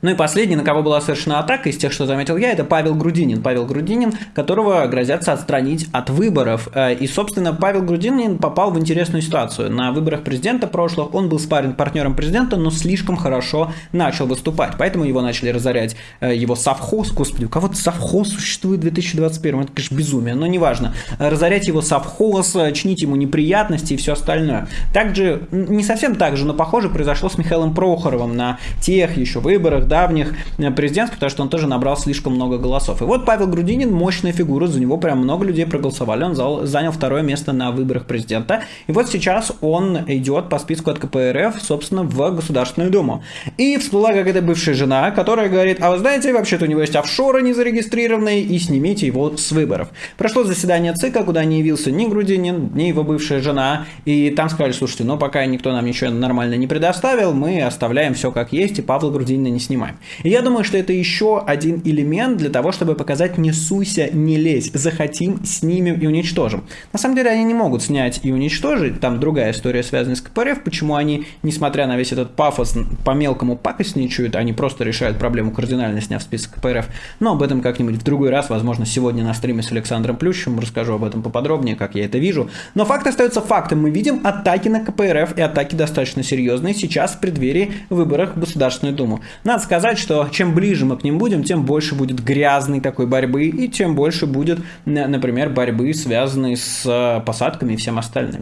Ну и последний, на кого была совершена атака из тех, что заметил я, это Павел Грудинин. Павел Грудинин, которого грозятся отстранить от выборов. Э, и, собственно, Павел Грудинин попал в интересную ситуацию. На выборах президента прошлых он был спарринг партнером президента, но слишком хорошо начал выступать. Поэтому его начали разорять э, его совхоз. Господи, у кого-то совхоз существует в 2021 Это, конечно, безумие, но неважно. Разорять его совхоз, э, чинить ему неприятности и все остальное. Также, не совсем так же, но похоже произошло с Михаилом Прохоровым на тех еще выборах, давних э, президентских, потому что он тоже набрал слишком много голосов. И вот Павел Грудинин, мощная фигура, за него прям много людей проголосовали, он занял второе место на выборах президента. И вот сейчас он идет по списку от КПРФ, собственно, в Государственную Думу. И всплыла какая-то бывшая жена, которая говорит, а вы знаете, вообще-то у него есть офшоры незарегистрированные, и снимите его с выборов. Прошло заседание ЦИКа, куда не явился ни Грудинин, ни его бывшая жена, и там сказали, слушайте, ну пока никто нам ничего нормально не предоставил, мы оставляем все как есть, и Павла Грудинина не снимаем снимаем. И я думаю, что это еще один элемент для того, чтобы показать «не суйся, не лезь, захотим, снимем и уничтожим». На самом деле они не могут снять и уничтожить, там другая история связана с КПРФ, почему они, несмотря на весь этот пафос, по мелкому пакостничают, они просто решают проблему кардинально, сняв список КПРФ. Но об этом как-нибудь в другой раз, возможно, сегодня на стриме с Александром Плющевым расскажу об этом поподробнее, как я это вижу. Но факт остается фактом. Мы видим атаки на КПРФ и атаки достаточно серьезные сейчас в преддверии выборов в Государственную Думу. Надо сказать, что чем ближе мы к ним будем, тем больше будет грязной такой борьбы, и тем больше будет, например, борьбы, связанной с посадками и всем остальным.